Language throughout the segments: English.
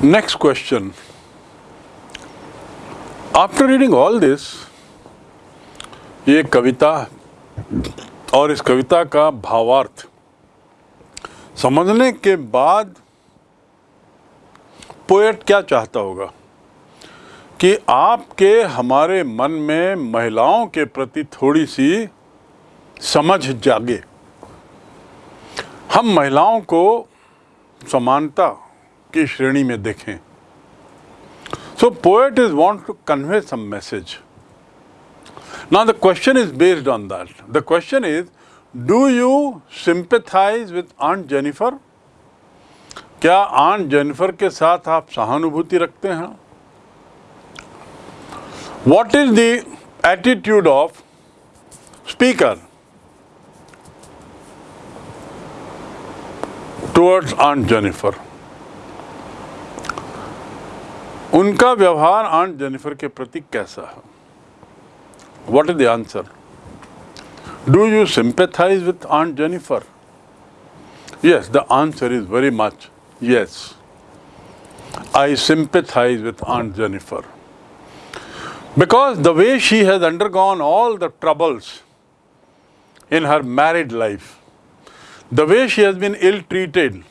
Next question. After reading all this, ये कविता और इस कविता का भावार्थ समझने के बाद पोएट क्या चाहता होगा कि आपके हमारे मन में महिलाओं के प्रति थोड़ी सी समझ जागे हम महिलाओं को समानता की श्रेणी में देखें। So poet is want to convey some message now the question is based on that the question is do you sympathize with Aunt Jennifer क्या आंट जेनिफर के साथ आप सहानुभूति रखते हैं? What is the attitude of speaker towards Aunt Jennifer उनका व्यवहार Aunt Jennifer के प्रति कैसा है what is the answer do you sympathize with Aunt Jennifer yes the answer is very much yes i sympathize with aunt jennifer because the way she has undergone all the troubles in her married life the way she has been ill treated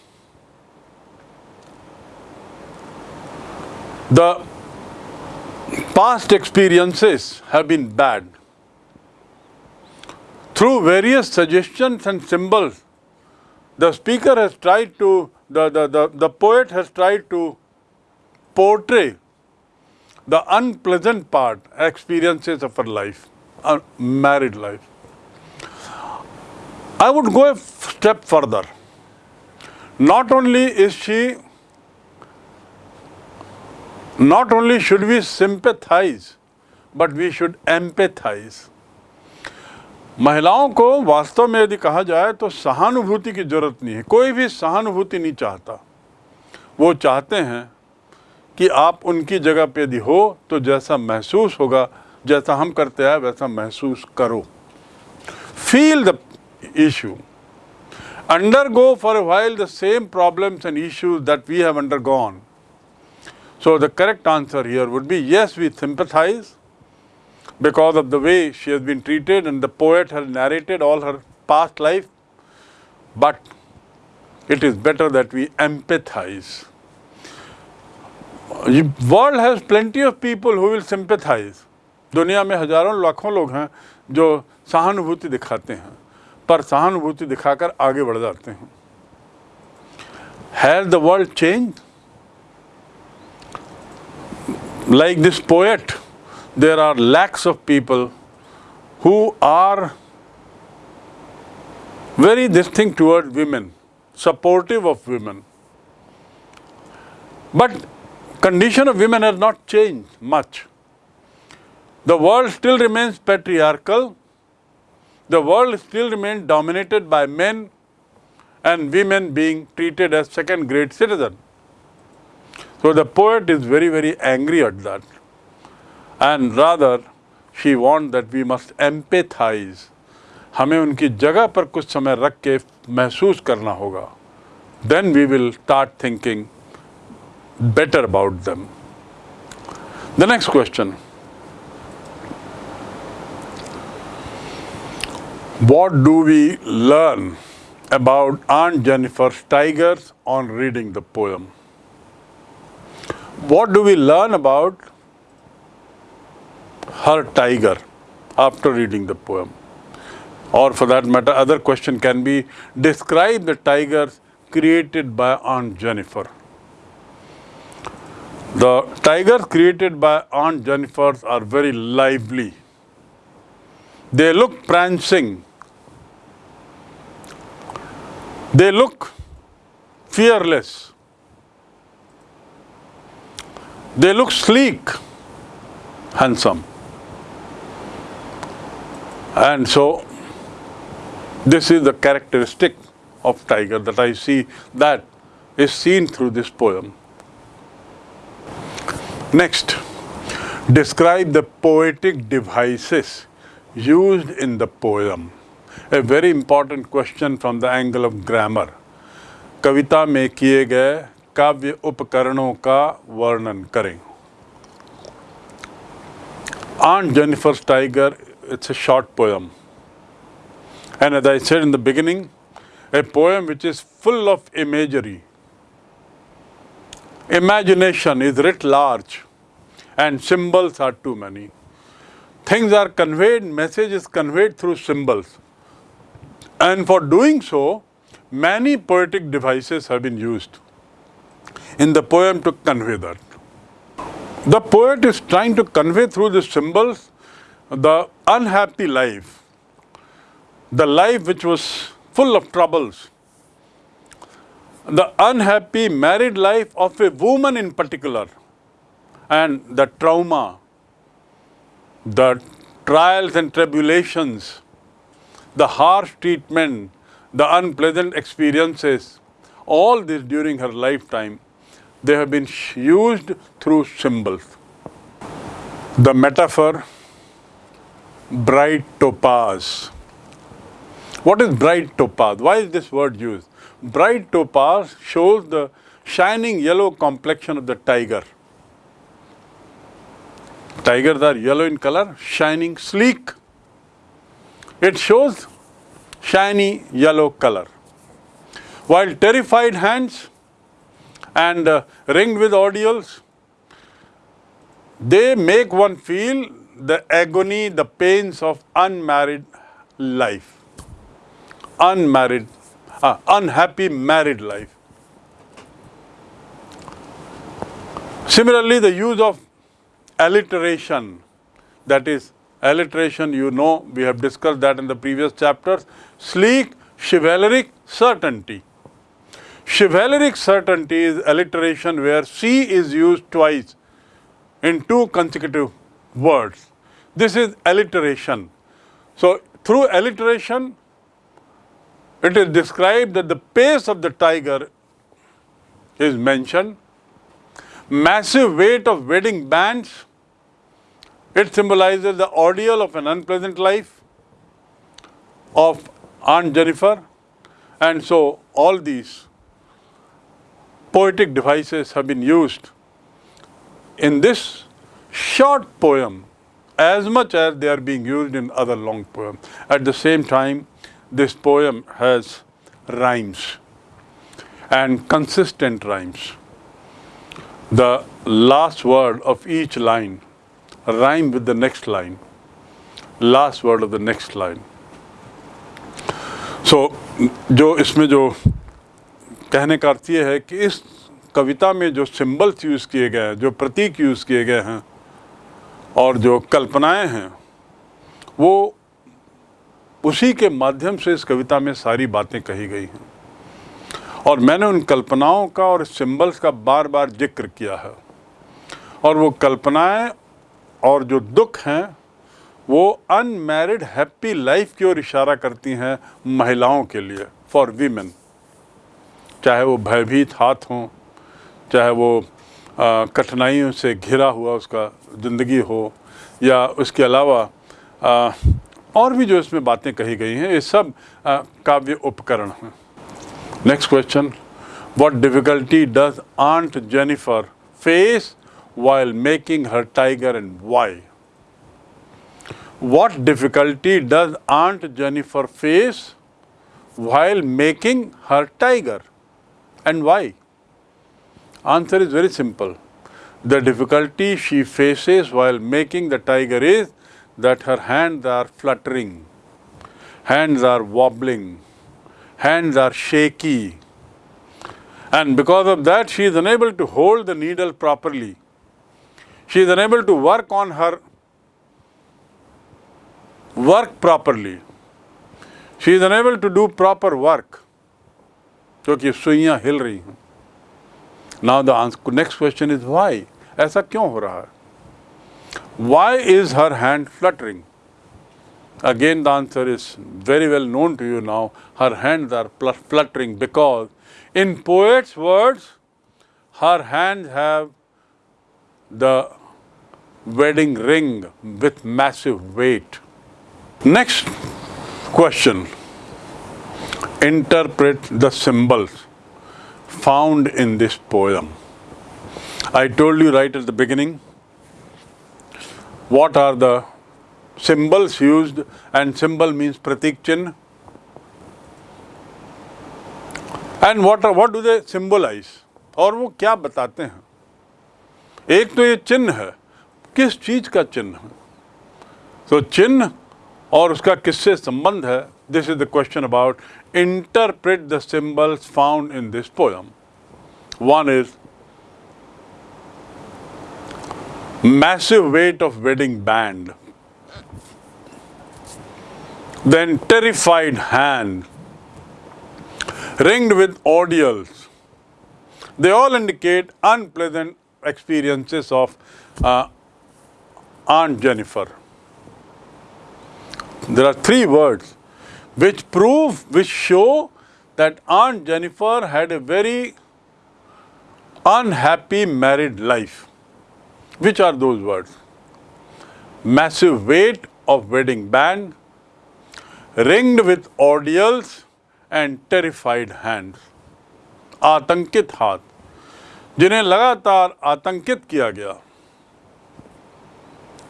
The past experiences have been bad through various suggestions and symbols the speaker has tried to, the, the, the, the poet has tried to portray the unpleasant part, experiences of her life, a married life. I would go a step further. Not only is she, not only should we sympathize, but we should empathize. महिलाओं को वास्तव में यदि कहा जाए तो सहानुभूति की ज़रूरत नहीं है। कोई भी सहानुभूति नहीं चाहता। वो चाहते हैं कि आप उनकी जगह पे यदि हो तो जैसा महसूस होगा जैसा हम करते हैं वैसा महसूस करो। Feel the issue undergo for while the same problems and issues that we have undergone So the correct answer here would be yes, we sympathize because of the way she has been treated and the poet has narrated all her past life. But it is better that we empathize. The world has plenty of people who will sympathize. दुनिया में हजारों लाखों लोग हैं जो सहानुभूति दिखाते हैं पर सहानुभूति दिखाकर आगे बढ़ जाते हैं Has the world changed? like this poet, there are lakhs of people who are very distinct toward women, supportive of women. But condition of women has not changed much. The world still remains patriarchal. The world still remains dominated by men and women being treated as second grade citizens. So the poet is very, very angry at that. And rather, she wants that we must empathize. हमें उनकी जगह पर कुछ समय रख के महसूस करना होगा Then we will start thinking better about them. The next question. What do we learn about Aunt Jennifer's tigers on reading the poem? What do we learn about her tiger after reading the poem? Or for that matter, other question can be describe the tigers created by Aunt Jennifer. The tigers created by Aunt Jennifer are very lively. They look prancing. They look fearless. They look sleek, handsome. And so, this is the characteristic of tiger that I see that is seen through this poem. Next, describe the poetic devices used in the poem. A very important question from the angle of grammar. कविता में किए गए काव्य उपकरणों का वर्णन करें। Aunt Jennifer tiger it's a short poem and I said in the beginning a poem which is full of imagery imagination is writ large and symbols are too many things are conveyed message is conveyed through symbols and for doing so many poetic devices have been used in the poem to convey that. The poet is trying to convey through the symbols the unhappy life, the life which was full of troubles, the unhappy married life of a woman in particular, and the trauma, the trials and tribulations, the harsh treatment, the unpleasant experiences, all this during her lifetime they have been used through symbols. The metaphor bright topaz. What is bright topaz? Why is this word used? Bright topaz shows the shining yellow complexion of the tiger. Tigers are yellow in color, shining, sleek. It shows shiny yellow color. While terrified hands and uh, ringed with ordeals, they make one feel the agony, the pains of unmarried life, unmarried, uh, unhappy married life. Similarly, the use of alliteration, that is, alliteration, you know, we have discussed that in the previous chapters, sleek, chivalric, certainty. Chivalric certainty is alliteration where C is used twice in two consecutive words. This is alliteration. So, through alliteration, it is described that the pace of the tiger is mentioned. Massive weight of wedding bands, it symbolizes the ordeal of an unpleasant life of Aunt Jennifer. And so, all these poetic devices have been used in this short poem as much as they are being used in other long poems. At the same time, this poem has rhymes and consistent rhymes. The last word of each line rhyme with the next line, last word of the next line. So, जो इसमें जो कहने का अर्थ ये है कि इस कविता में जो सिंबल्स यूज़ किए गए हैं जो प्रतीक यूज़ किए गए हैं और जो कल्पनाएँ हैं, वो उसी के माध्यम से इस कविता में सारी बातें कही गई हैं। और मैंने उन कल्पनाओं का और सिंबल्स का बार बार ज़िक्र किया है। और वो कल्पनाएँ और जो दुख हैं, वो अनमैरिड हैप्पी लाइफ की ओर इशारा करती हैं महिलाओं के लिए फॉर वीमेन चाहे वो भयभीत हाथ हों चाहे वो कठिनाइयों से घिरा हुआ उसका ज़िंदगी हो या उसके अलावा आ, और भी जो इसमें बातें कही गई हैं ये सब काव्य उपकरण हैं next question what difficulty does Aunt Jennifer face while making her tiger and why? What difficulty does Aunt Jennifer face while making her tiger? And why? Answer is very simple. The difficulty she faces while making the tiger is that her hands are fluttering, hands are wobbling, hands are shaky. And because of that, she is unable to hold the needle properly. She is unable to work on her work properly. She is unable to do proper work. क्योंकि सुइयाँ हिल रही हैं now the answer next question is Y ऐसा क्यों हो रहा है why is her hand fluttering again the answer is very well known to you now her hands are fluttering because in poets words her hands have the wedding ring with massive weight next question Interpret the symbols found in this poem. I told you right at the beginning what are the symbols used and symbol means pratik chin and what are what do they symbolize और वो क्या बताते हैं एक तो ये चिन्ह है किस चीज़ का चिन्ह है तो चिन्ह और उसका किससे संबंध है This is the question about interpret the symbols found in this poem. One is massive weight of wedding band, then terrified hand, ringed with ordeals. They all indicate unpleasant experiences of uh, Aunt Jennifer. There are three words which prove, which show that Aunt Jennifer had a very unhappy married life. Which are those words? Massive weight of wedding band, ringed with ordeals and terrified hands. आतंकित हाथ जिन्हें लगातार आतंकित किया गया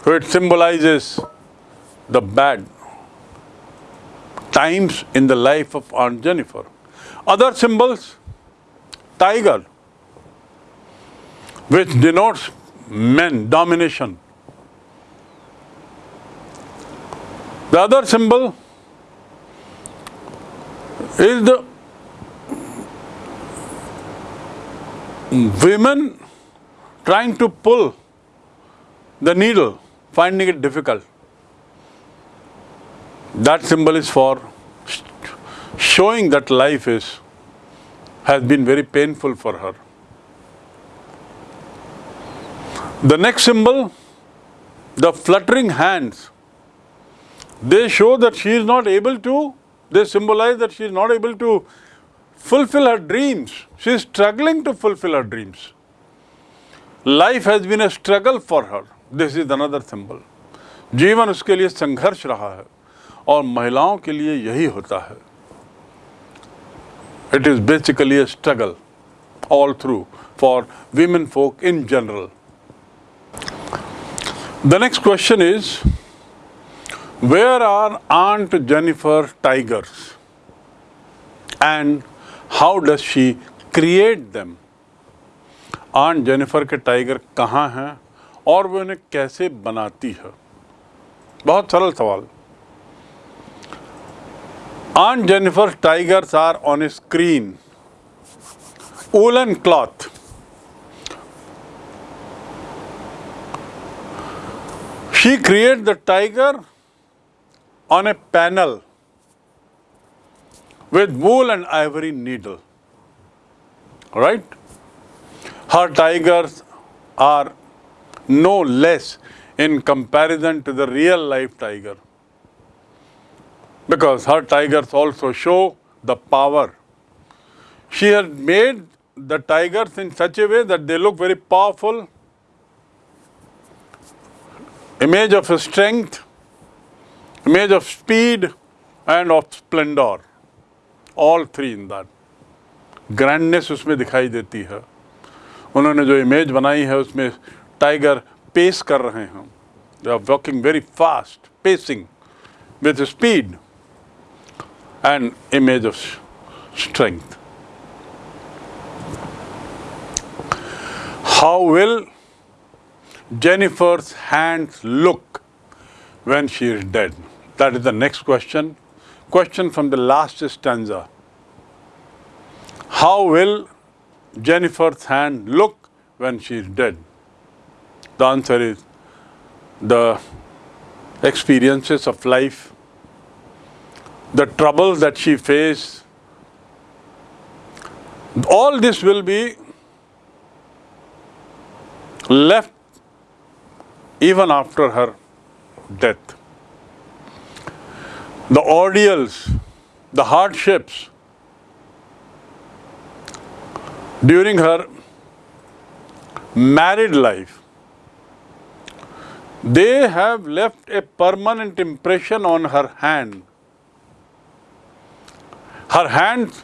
So it symbolizes the bad times in the life of Aunt Jennifer. Other symbols, tiger, which denotes men, domination. The other symbol is the women trying to pull the needle, finding it difficult. That symbol is for showing that life is has been very painful for her. The next symbol, the fluttering hands, they show that she is not able to, they symbolize that she is not able to fulfill her dreams. She is struggling to fulfill her dreams. Life has been a struggle for her. This is another symbol. जीवन उसके लिए संघर्ष रहा है और महिलाओं के लिए यही होता है। It is basically a struggle all through for women folk in general the next question is where are Aunt Jennifer tigers and how does she create them Aunt Jennifer के टाइगर कहाँ हैं और वो उन्हें कैसे बनाती है? बहुत सरल सवाल। Aunt Jennifer's tigers are on a screen. Woolen cloth. She creates the tiger on a panel with wool and ivory needle. Right? Her tigers are no less in comparison to the real life tiger because her tigers also show the power. She has made the tigers in such a way that they look very powerful, image of strength, image of speed and of splendor. All three in that. Grandness उसमें दिखाई देती है उन्होंने जो image बनाई है उसमें tiger pace कर रहे हैं they are walking very fast pacing with speed an image of strength. How will Jennifer's hands look when she is dead? That is the next question. Question from the last stanza. How will Jennifer's hand look when she is dead? The answer is the experiences of life the trouble that she faced, all this will be left even after her death. The ordeals, the hardships during her married life, they have left a permanent impression on her hand her hands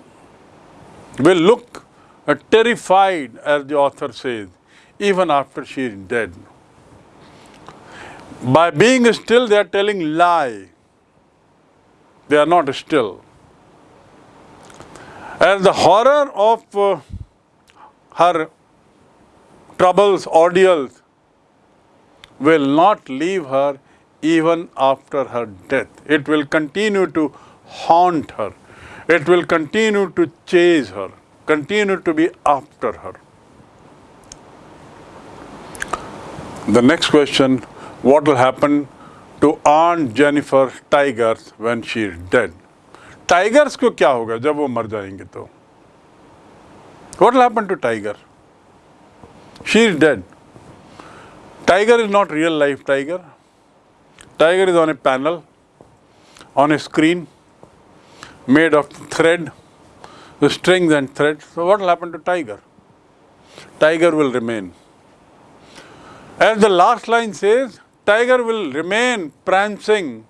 will look uh, terrified, as the author says, even after she is dead. By being still, they are telling lie. They are not still. And the horror of uh, her troubles, ordeals, will not leave her even after her death. It will continue to haunt her. It will continue to chase her, continue to be after her. The next question what will happen to Aunt Jennifer Tigers when she is dead? Tigers को क्या होगा जब वो मर जाएंगे तो What will happen to Tiger? She is dead. Tiger is not real life tiger. Tiger is on a panel, on a screen, Made of thread, the strings and threads. So what will happen to tiger? Tiger will remain. As the last line says, tiger will remain prancing.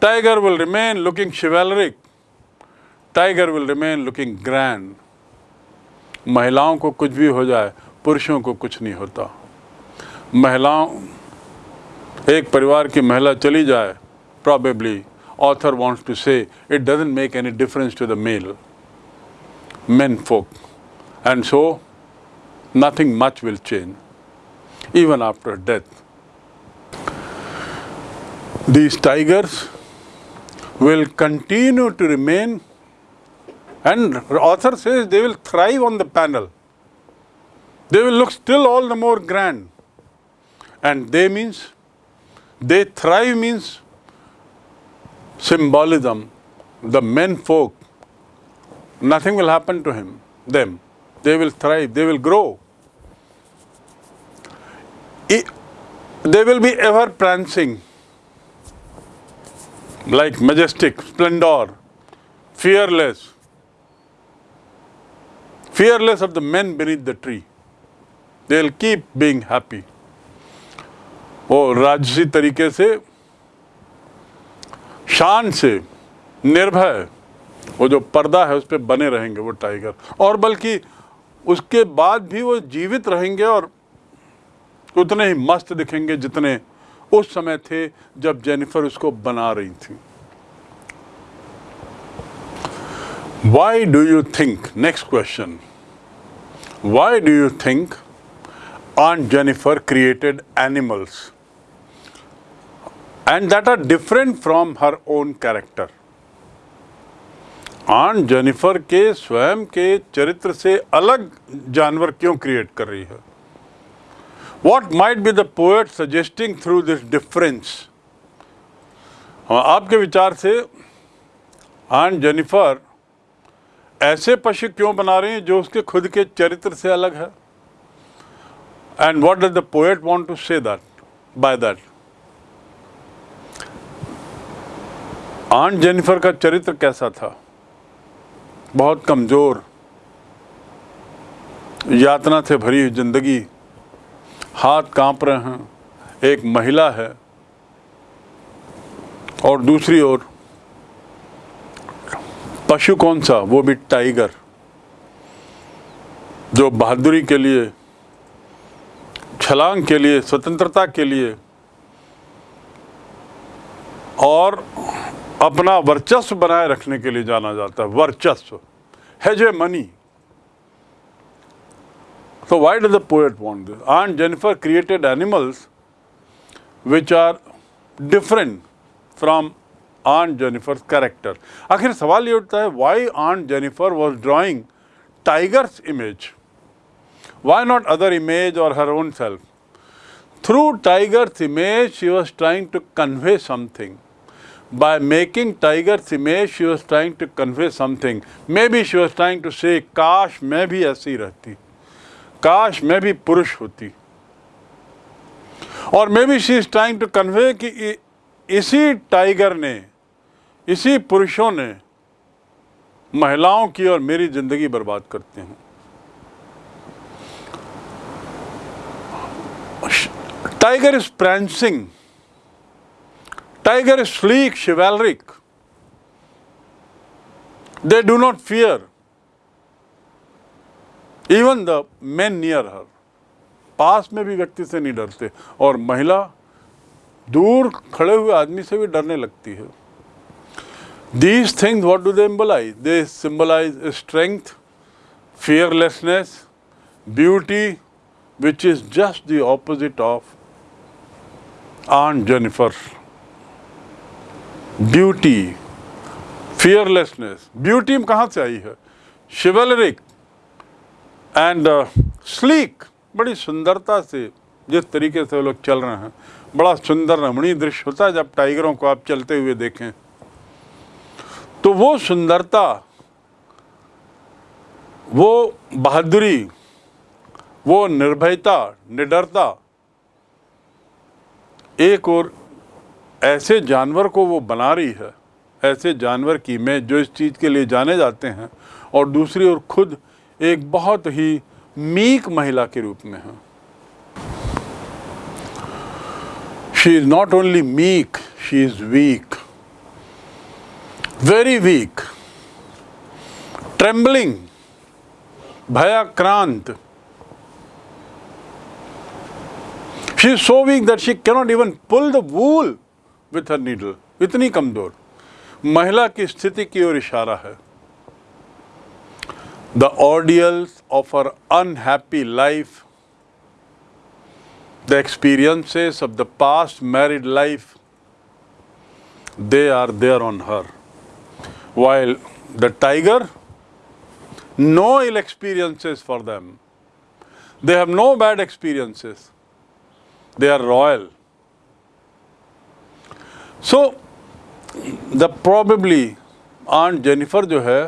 Tiger will remain looking chivalric. Tiger will remain looking grand. महिलाओं को कुछ भी हो जाए पुरुषों को कुछ नहीं होता महिलाओं एक परिवार की महिला चली जाए probably author wants to say it doesn't make any difference to the male men folk. And so nothing much will change even after death. These tigers will continue to remain and author says they will thrive on the panel. They will look still all the more grand. And they means they thrive means symbolism, the men folk, nothing will happen to him, them. They will thrive, they will grow. they will be ever prancing, like majestic, splendor, fearless, fearless of the men beneath the tree. They will keep being happy. वो राजसी तरीके से शान से निर्भय वो जो पर्दा है, उस पर बने रहेंगे वो टाइगर। और बल्कि उसके बाद भी वो जीवित रहेंगे और उतने ही मस्त दिखेंगे जितने उस समय थे जब जेनिफर उसको बना रही थी। Why do you think next question why do you think Aunt Jennifer created animals? And that are different from her own character. Aunt Jennifer के स्वयं के चरित्र से अलग जानवर क्यों क्रिएट कर रही है what might be the poet suggesting through this difference आपके विचार से आंट जेनिफर ऐसे पशु क्यों बना रही हैं जो उसके खुद के चरित्र से अलग है and what does the poet want to say that, by that? Aunt Jennifer का चरित्र कैसा था? बहुत कमज़ोर। यातना से भरी हुई ज़िंदगी। हाथ काँप रहे हैं। एक महिला है। और दूसरी ओर, पशु कौन सा? वो भी टाइगर जो बहादुरी के लिए, छलांग के लिए, स्वतंत्रता के लिए, और अपना वर्चस्व बनाए रखने के लिए जाना जाता है, वर्चस्व। Hegemony. तो why does the poet want this and Jennifer created animals which are different from Aunt Jennifer character आखिर सवाल ये उठता है why Aunt Jennifer was drawing tigers image why not other image or her own self through tigers image she was trying to convey something By making tiger's image, she was trying to convey something. Maybe she was trying to say, मैं भी ऐसी रहती काश मैं भी पुरुष होती और maybe she is trying to convey कि इसी टाइगर ने इसी पुरुषों ने महिलाओं की और मेरी ज़िंदगी बर्बाद करते हैं Tiger is prancing. Tiger is sleek, chivalric. They do not fear even the men near her पास में भी व्यक्ति से नहीं डरते। और महिला दूर खड़े हुए आदमी से भी डरने लगती है। These things what do they emblemize they symbolise strength fearlessness beauty which is just the opposite of Aunt Jennifer Beauty, fearlessness. Beauty कहाँ से आई है शिवलरिक एंड स्लीक बड़ी सुंदरता से जिस तरीके से वो लोग चल रहे हैं बड़ा सुंदर रमणीय दृश्य होता है जब टाइगरों को आप चलते हुए देखें तो वो सुंदरता वो बहादुरी वो निर्भयता निडरता एक और ऐसे जानवर को वो बना रही है, ऐसे जानवर की मैं जो इस चीज़ के लिए जाने जाते हैं और दूसरी ओर खुद एक बहुत ही मीक महिला के रूप में है। She is not only meek she is weak very weak trembling भयाक्रांत she is so weak that she cannot even pull the wool with her needle इतनी कमज़ोर। महिला की स्थिति की ओर इशारा है। The ordeals of her unhappy life the experiences of the past married life they are there on her while the tiger no ill experiences for them they have no bad experiences they are royal so the probably aunt Jennifer जो है,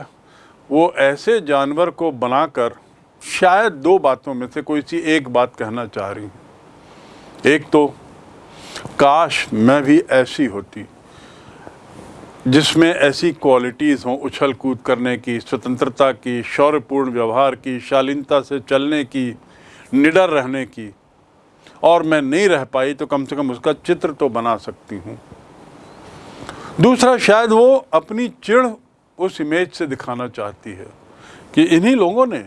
वो ऐसे जानवर को बनाकर शायद दो बातों में से कोई सी एक बात कहना चाह रही हैं। एक तो काश मैं भी ऐसी होती, जिसमें ऐसी क्वालिटीज़ हों उछल कूद करने की, स्वतंत्रता की, शौर्यपूर्ण व्यवहार की, शालीनता से चलने की, निडर रहने की, और मैं नहीं रह पाई तो कम से कम उसका चित्र तो बना सकती हूँ। दूसरा, शायद वो अपनी चिड़ उस इमेज से दिखाना चाहती है कि इन्हीं लोगों ने,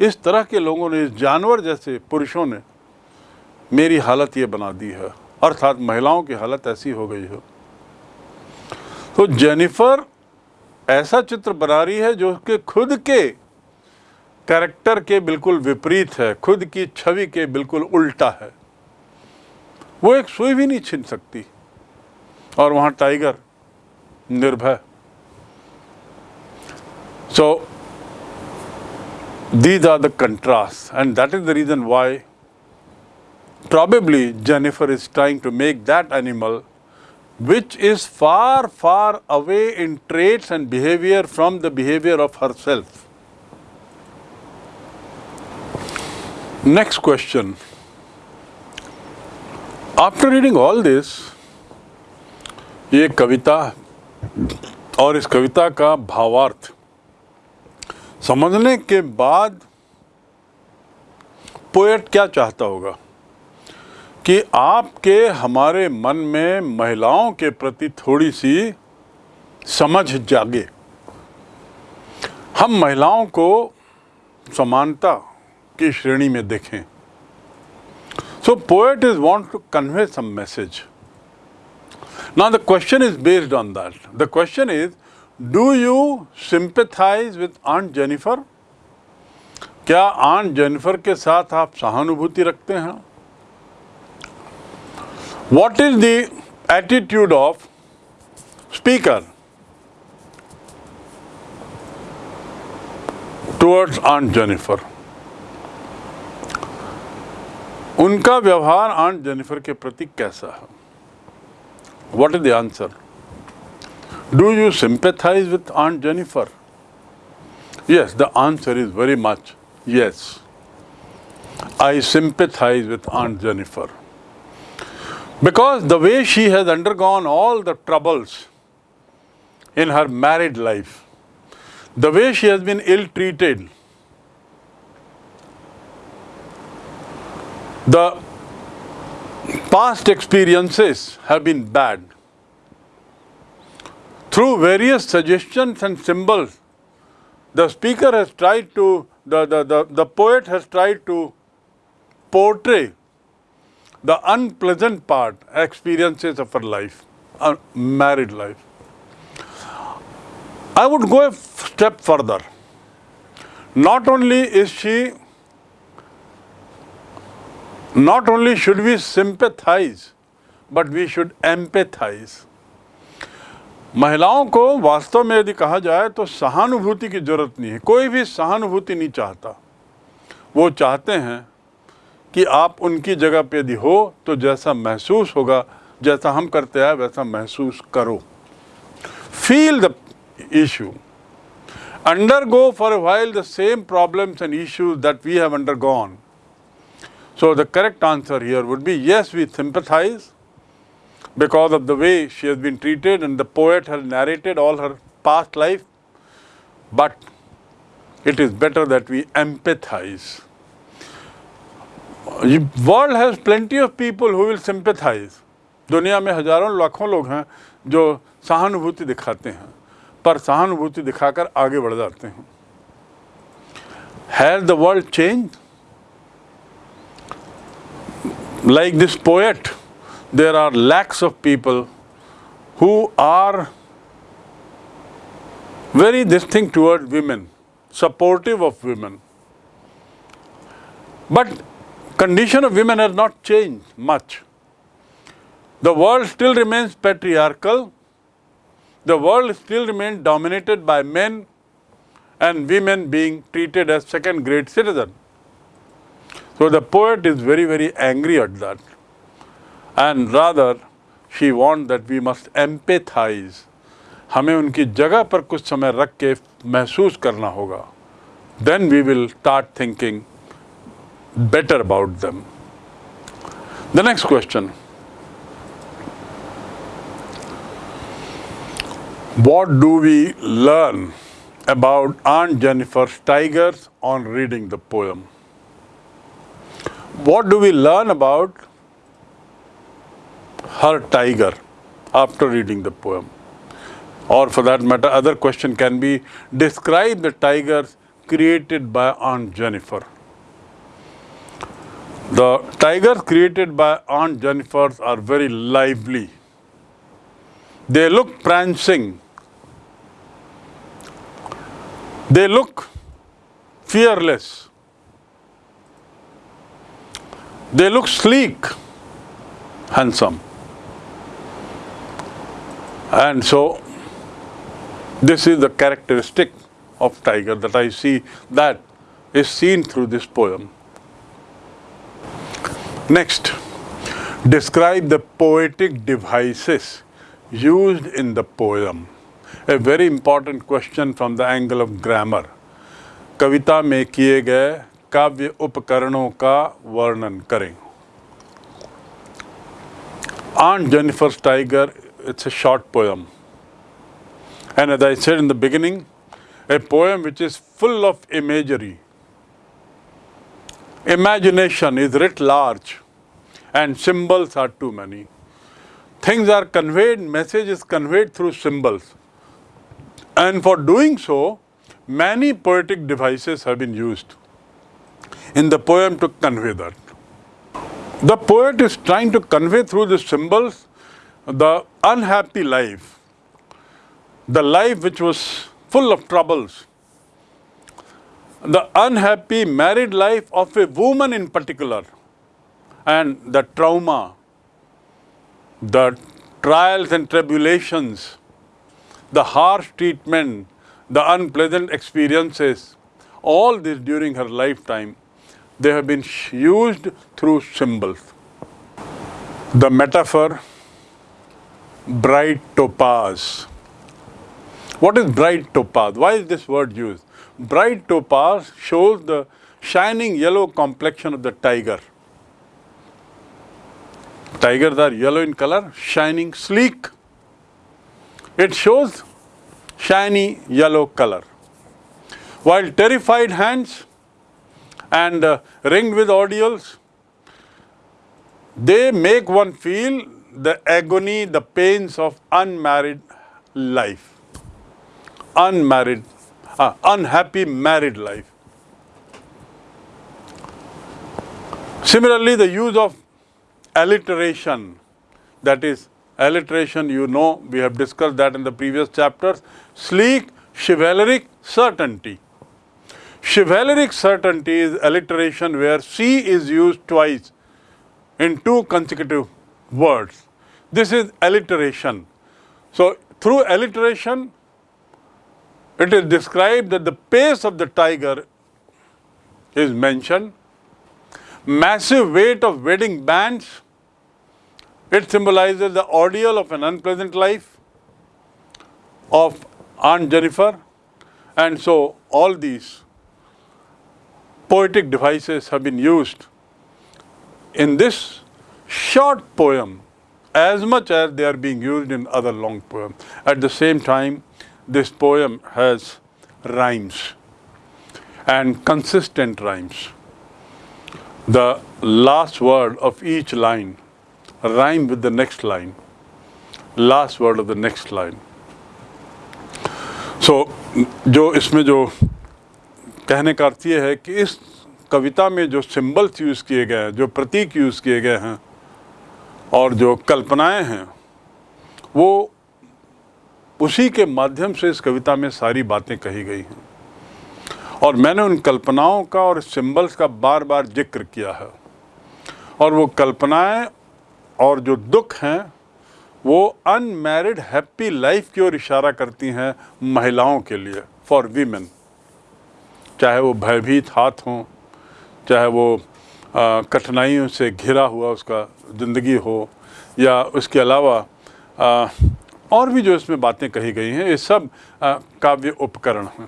इस तरह के लोगों ने, इस जानवर जैसे पुरुषों ने मेरी हालत ये बना दी है। अर्थात महिलाओं की हालत ऐसी हो गई है। तो जेनिफर ऐसा चित्र बना रही है जो कि खुद के कैरेक्टर के बिल्कुल विपरीत है, खुद की छवि के बिल्कुल उल्टा है। वो एक सुई भी नहीं छीन सकती। और वहाँ टाइगर निर्भय सो these are the contrasts and that is the reason why probably Jennifer is trying to make that animal which is far far away in traits and behavior from the behavior of herself. Next question. After reading all this, ये कविता और इस कविता का भावार्थ। समझने के बाद poet क्या चाहता होगा? कि आपके हमारे मन में महिलाओं के प्रति थोड़ी सी समझ जागे। हम महिलाओं को समानता की श्रेणी में देखें। So poet is want to convey some message now the question is based on that the question is do you sympathize with Aunt Jennifer क्या आंट जेनिफर के साथ आप सहानुभूति रखते हैं? What is the attitude of speaker towards Aunt Jennifer उनका व्यवहार Aunt Jennifer के प्रति कैसा है? What is the answer? Do you sympathize with Aunt Jennifer? Yes, the answer is very much yes. I sympathize with Aunt Jennifer. Because the way she has undergone all the troubles in her married life, the way she has been ill-treated, the past experiences have been bad. Through various suggestions and symbols, the speaker has tried to the, the, the, the poet has tried to portray the unpleasant part, experiences of her life, a married life. I would go a step further. Not only is she, not only should we sympathize, but we should empathize. महिलाओं को वास्तव में यदि कहा जाए तो सहानुभूति की ज़रूरत नहीं है। कोई भी सहानुभूति नहीं चाहता। वो चाहते हैं कि आप उनकी जगह पे यदि हो तो जैसा महसूस होगा, जैसा हम करते हैं वैसा महसूस करो। Feel the issue undergo for while the same problem and issues that we have undergone so the correct answer here would be yes we sympathize because of the way she has been treated and the poet has narrated all her past life. But it is better that we empathize. The world has plenty of people who will sympathize. दुनिया में हजारों लाखों लोग हैं जो सहानुभूति दिखाते हैं पर सहानुभूति दिखाकर आगे बढ़ जाते हैं has the world change like this poet there are lakhs of people who are very distinct toward women, supportive of women. But condition of women has not changed much. The world still remains patriarchal. The world still remains dominated by men and women being treated as second grade citizens. So the poet is very, very angry at that And rather, she wants that we must empathize. हमें उनकी जगह पर कुछ समय रख के महसूस करना होगा Then we will start thinking better about them. The next question. What do we learn about Aunt Jennifer's tigers on reading the poem? What do we learn about her tiger after reading the poem? Or for that matter, other question can be, describe the tigers created by Aunt Jennifer. The tigers created by Aunt Jennifer are very lively. They look prancing. They look fearless. They look sleek, handsome. And so, this is the characteristic of tiger that I see that is seen through this poem. Next, describe the poetic devices used in the poem. A very important question from the angle of grammar. कविता में किए गए काव्य उपकरणों का वर्णन करें Aunt Jennifer's Tiger, it's a short poem. And as I said in the beginning, a poem which is full of imagery. Imagination is writ large and symbols are too many. Things are conveyed, message is conveyed through symbols. And for doing so, many poetic devices have been used in the poem to convey that. The poet is trying to convey through the symbols the unhappy life, the life which was full of troubles, the unhappy married life of a woman in particular, and the trauma, the trials and tribulations, the harsh treatment, the unpleasant experiences, all this during her lifetime they have been used through symbols. The metaphor bright topaz. What is bright topaz? Why is this word used? Bright topaz shows the shining yellow complexion of the tiger. Tigers are yellow in color, shining, sleek. It shows shiny yellow color. While terrified hands and uh, ringed with ordeals, they make one feel the agony, the pains of unmarried life, unmarried, uh, unhappy married life. Similarly, the use of alliteration, that is, alliteration, you know, we have discussed that in the previous chapters. Sleek, chivalric, certainty. Chivalric certainty is alliteration where C is used twice in two consecutive words. This is alliteration. So, through alliteration, it is described that the pace of the tiger is mentioned, massive weight of wedding bands, it symbolizes the ordeal of an unpleasant life of Aunt Jennifer, and so all these poetic devices have been used in this short poem as much as they are being used in other long poems. At the same time, this poem has rhymes and consistent rhymes. The last word of each line rhyme with the next line, last word of the next line. So, जो इसमें जो कहने का अर्थ ये है कि इस कविता में जो सिंबल्स यूज़ किए गए हैं जो प्रतीक यूज़ किए गए हैं और जो कल्पनाएँ हैं, वो उसी के माध्यम से इस कविता में सारी बातें कही गई हैं। और मैंने उन कल्पनाओं का और सिंबल्स का बार बार ज़िक्र किया है। और वो कल्पनाएँ और जो दुख हैं, वो अनमैरिड हैप्पी लाइफ की ओर इशारा करती हैं महिलाओं के लिए फॉर वीमेन चाहे वो भयभीत हाथ हों, चाहे वो कठिनाइयों से घिरा हुआ उसका ज़िंदगी हो या उसके अलावा आ, और भी जो इसमें बातें कही गई हैं ये सब काव्य उपकरण हैं।